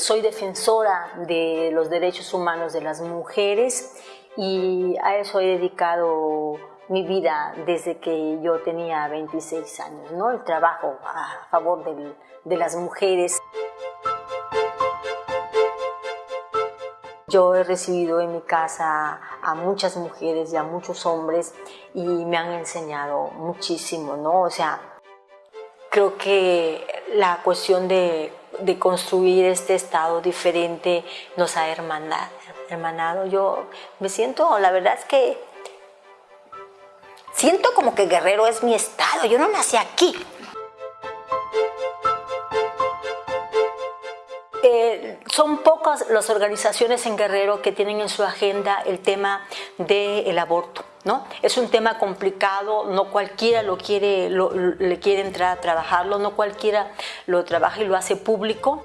soy defensora de los derechos humanos de las mujeres y a eso he dedicado mi vida desde que yo tenía 26 años, ¿no? el trabajo a favor de las mujeres. Yo he recibido en mi casa a muchas mujeres y a muchos hombres y me han enseñado muchísimo, ¿no? O sea, creo que la cuestión de, construir este estado diferente nos ha hermanado, hermanado. Yo me siento, la verdad es que siento como que Guerrero es mi estado, yo no nací aquí, Eh, son pocas las organizaciones en Guerrero que tienen en su agenda el tema del aborto. ¿No? Es un tema complicado, no cualquiera lo quiere, le quiere entrar a trabajarlo, no cualquiera lo trabaja y lo hace público.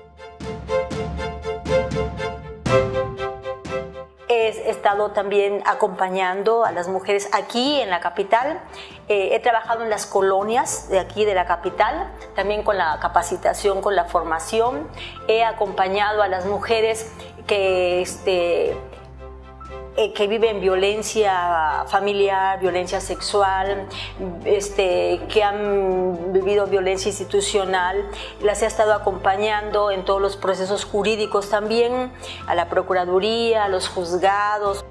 He estado también acompañando a las mujeres aquí en la capital. Eh, he trabajado en las colonias de aquí de la capital, también con la capacitación, con la formación. He acompañado a las mujeres que este, eh, que viven violencia familiar, violencia sexual, este, que han vivido violencia institucional, las he estado acompañando en todos los procesos jurídicos también, a la Procuraduría, a los juzgados.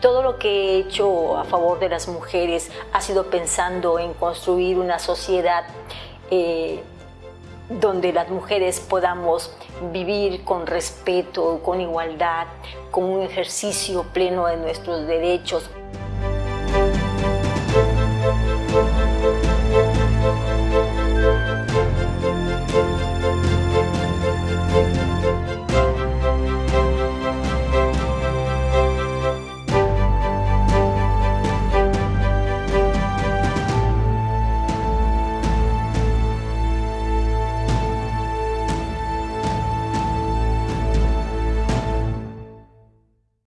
Todo lo que he hecho a favor de las mujeres ha sido pensando en construir una sociedad eh, donde las mujeres podamos vivir con respeto, con igualdad, con un ejercicio pleno de nuestros derechos.